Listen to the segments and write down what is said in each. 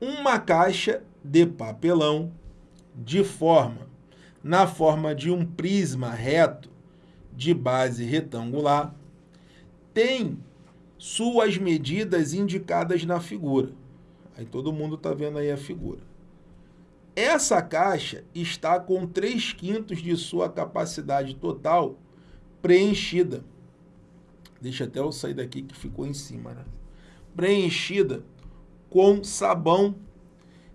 uma caixa de papelão de forma, na forma de um prisma reto de base retangular, tem suas medidas indicadas na figura. Aí todo mundo está vendo aí a figura. Essa caixa está com 3 quintos de sua capacidade total preenchida. Deixa até eu sair daqui que ficou em cima, né? Preenchida com sabão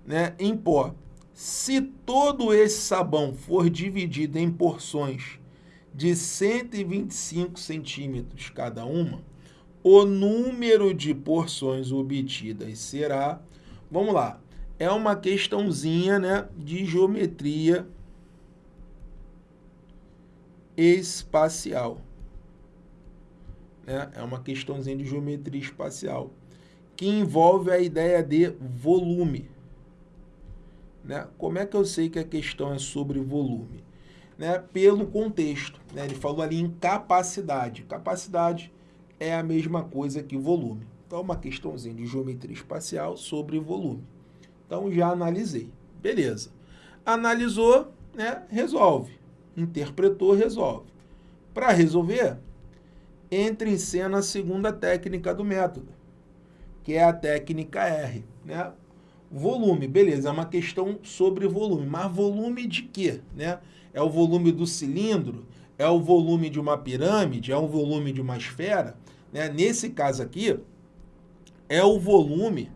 né, em pó. Se todo esse sabão for dividido em porções de 125 centímetros cada uma, o número de porções obtidas será, vamos lá, é uma questãozinha né, de geometria espacial. Né? É uma questãozinha de geometria espacial, que envolve a ideia de volume. Né? Como é que eu sei que a questão é sobre volume? Né? Pelo contexto. Né? Ele falou ali em capacidade. Capacidade é a mesma coisa que volume. Então, uma questãozinha de geometria espacial sobre volume. Então, já analisei. Beleza. Analisou, né? resolve. Interpretou, resolve. Para resolver, entra em cena a segunda técnica do método, que é a técnica R. Né? Volume, beleza, é uma questão sobre volume. Mas volume de quê? Né? É o volume do cilindro? É o volume de uma pirâmide? É o volume de uma esfera? Né? Nesse caso aqui, é o volume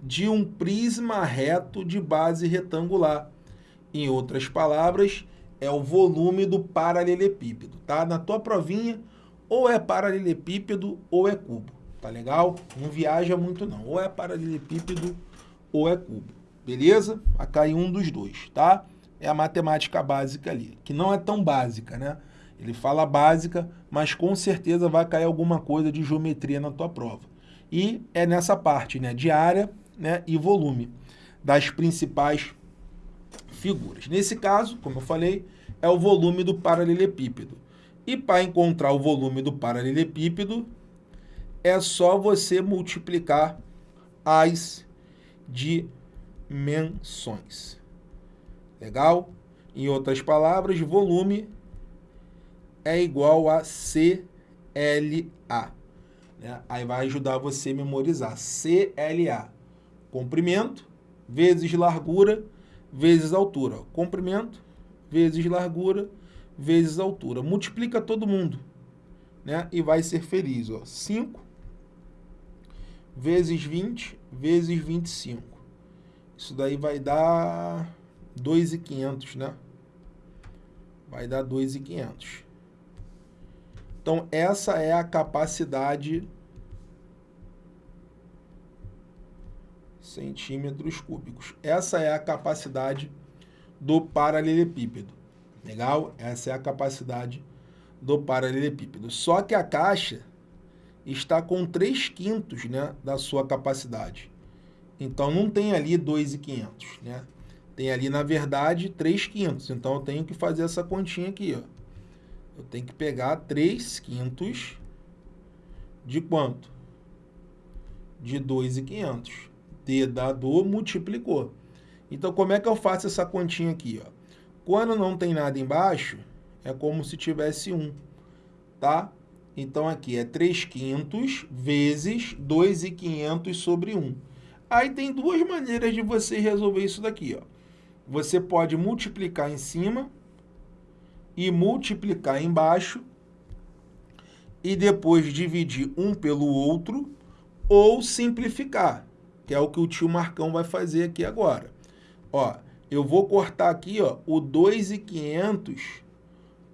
de um prisma reto de base retangular. Em outras palavras, é o volume do paralelepípedo. Tá? Na tua provinha, ou é paralelepípedo ou é cubo. Tá legal? Não viaja muito não. Ou é paralelepípedo ou é cubo. Beleza? Vai cair um dos dois, tá? É a matemática básica ali, que não é tão básica, né? Ele fala básica, mas com certeza vai cair alguma coisa de geometria na tua prova. E é nessa parte, né, de área né, e volume das principais figuras. Nesse caso, como eu falei, é o volume do paralelepípedo. E para encontrar o volume do paralelepípedo, é só você multiplicar as dimensões. Legal? Em outras palavras, volume é igual a CLA. Né? Aí vai ajudar você a memorizar. CLA, comprimento vezes largura vezes altura. Comprimento vezes largura vezes altura. Multiplica todo mundo né? e vai ser feliz. Ó. 5 vezes 20 vezes 25. Isso daí vai dar 2.500, né? Vai dar 2.500. Então, essa é a capacidade centímetros cúbicos. Essa é a capacidade do paralelepípedo. Legal? Essa é a capacidade do paralelepípedo. Só que a caixa está com 3 quintos né, da sua capacidade. Então, não tem ali 2,500, né? Tem ali, na verdade, 3 quintos. Então, eu tenho que fazer essa continha aqui, ó eu tenho que pegar 3 quintos de quanto? De 2,500. D dado multiplicou. Então, como é que eu faço essa continha aqui? Ó? Quando não tem nada embaixo, é como se tivesse 1, tá? Então, aqui é 3 quintos vezes 2,500 sobre 1. Aí tem duas maneiras de você resolver isso daqui, ó. Você pode multiplicar em cima e multiplicar embaixo e depois dividir um pelo outro ou simplificar, que é o que o tio Marcão vai fazer aqui agora. Ó, eu vou cortar aqui ó, o 2,500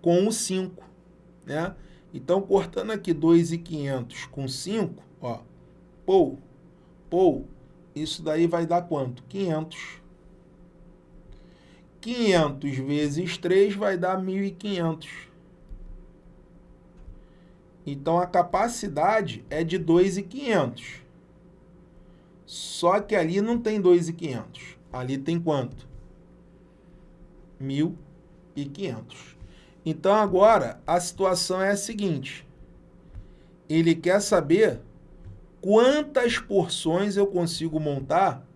com o 5, né? Então, cortando aqui 2,500 com 5, ó, pou, pou, isso daí vai dar quanto? 500. 500 vezes 3 vai dar 1.500. Então, a capacidade é de 2.500. Só que ali não tem 2.500. Ali tem quanto? 1.500. Então, agora, a situação é a seguinte. Ele quer saber quantas porções eu consigo montar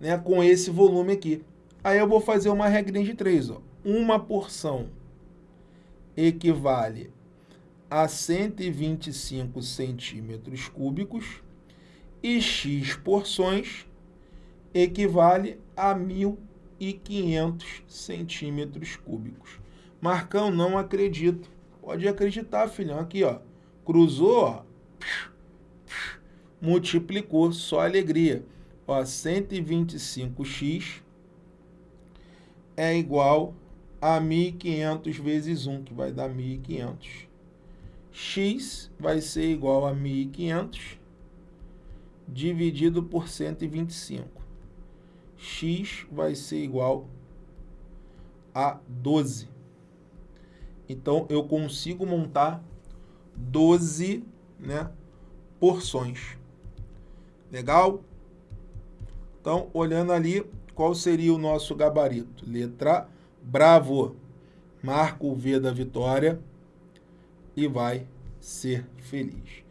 né, com esse volume aqui. Aí eu vou fazer uma regrinha de três. Ó. Uma porção equivale a 125 centímetros cúbicos e x porções equivale a 1.500 centímetros cúbicos. Marcão, não acredito. Pode acreditar, filhão. Aqui, ó. Cruzou, ó. Multiplicou, só alegria. Ó, 125x é igual a 1.500 vezes 1, que vai dar 1.500. x vai ser igual a 1.500 dividido por 125. x vai ser igual a 12. Então, eu consigo montar 12 né, porções. Legal? Então, olhando ali, qual seria o nosso gabarito? Letra Bravo. Marca o V da vitória e vai ser feliz.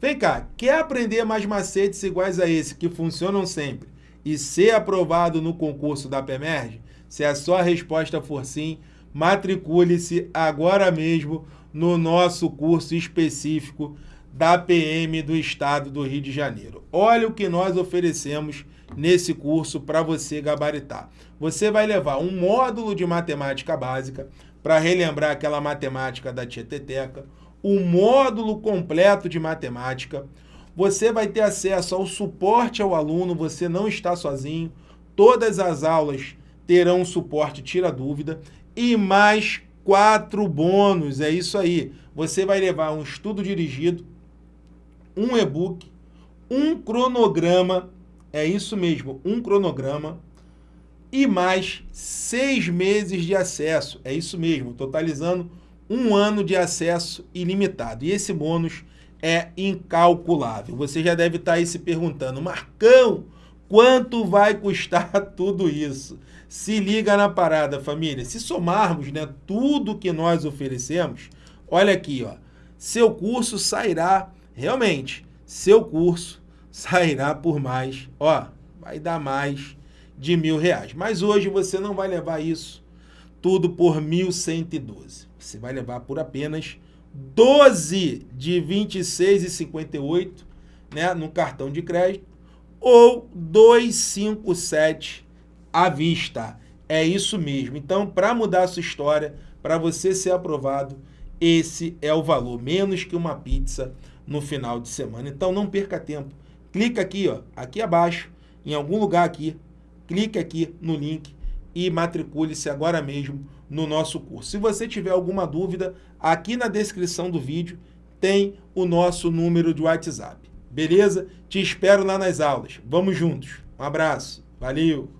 Vem cá, quer aprender mais macetes iguais a esse, que funcionam sempre, e ser aprovado no concurso da PEMERG? Se a sua resposta for sim, matricule-se agora mesmo no nosso curso específico da PM do Estado do Rio de Janeiro. Olha o que nós oferecemos nesse curso para você gabaritar. Você vai levar um módulo de matemática básica para relembrar aquela matemática da Tieteteca, um módulo completo de matemática, você vai ter acesso ao suporte ao aluno, você não está sozinho, todas as aulas terão suporte tira dúvida e mais quatro bônus, é isso aí. Você vai levar um estudo dirigido, um e-book, um cronograma, é isso mesmo, um cronograma, e mais seis meses de acesso, é isso mesmo, totalizando um ano de acesso ilimitado. E esse bônus é incalculável. Você já deve estar aí se perguntando, Marcão, quanto vai custar tudo isso? Se liga na parada, família. Se somarmos né, tudo que nós oferecemos, olha aqui, ó, seu curso sairá, realmente, seu curso sairá por mais, ó, vai dar mais de mil reais. Mas hoje você não vai levar isso tudo por 1.112. Você vai levar por apenas 12 de 26,58 né, no cartão de crédito ou 257 à vista. É isso mesmo. Então, para mudar a sua história, para você ser aprovado, esse é o valor, menos que uma pizza no final de semana. Então, não perca tempo. Clica aqui, ó, aqui abaixo, em algum lugar aqui, clique aqui no link e matricule-se agora mesmo no nosso curso. Se você tiver alguma dúvida, aqui na descrição do vídeo tem o nosso número de WhatsApp. Beleza? Te espero lá nas aulas. Vamos juntos. Um abraço. Valeu!